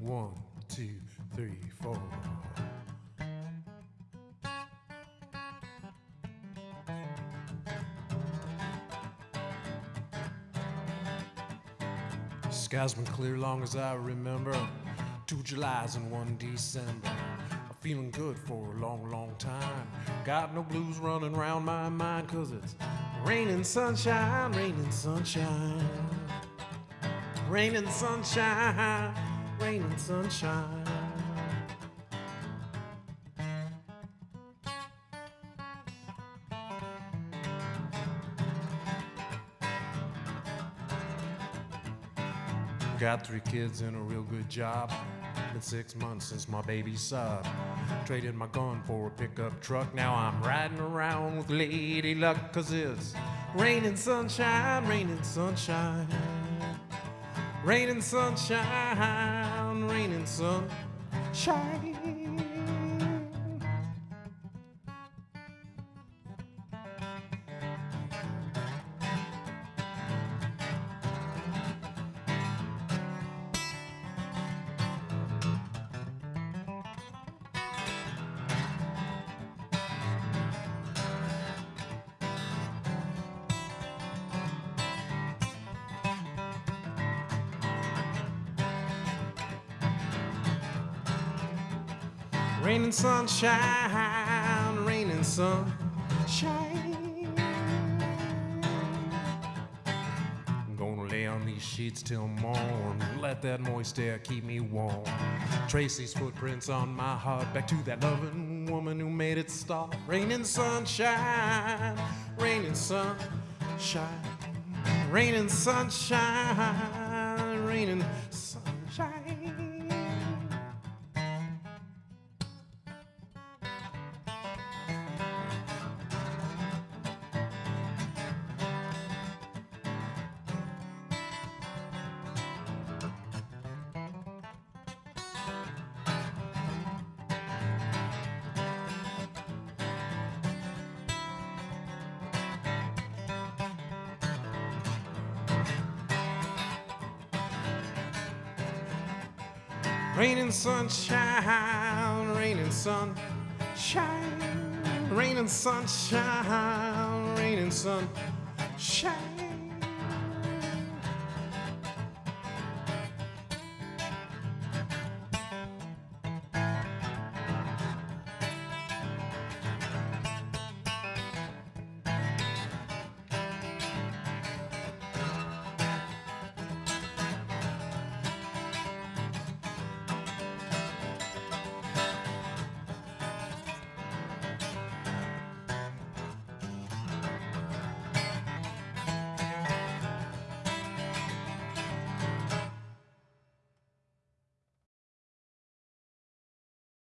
One, two, three, four. Sky's been clear long as I remember. Two Julys and one December. I'm feeling good for a long, long time. Got no blues running around my mind, cause it's raining sunshine, raining sunshine. Raining sunshine, raining sunshine. Got three kids and a real good job. Been six months since my baby sobbed. Traded my gun for a pickup truck. Now I'm riding around with Lady Luck, cause it's raining sunshine, raining sunshine. Raining sunshine, raining sunshine. Raining sunshine, raining sunshine. I'm gonna lay on these sheets till morn. Let that moist air keep me warm. Trace these footprints on my heart back to that loving woman who made it stop. Raining sunshine, raining sunshine, raining sunshine, Raining sunshine, raining sunshine, raining sunshine, raining sunshine.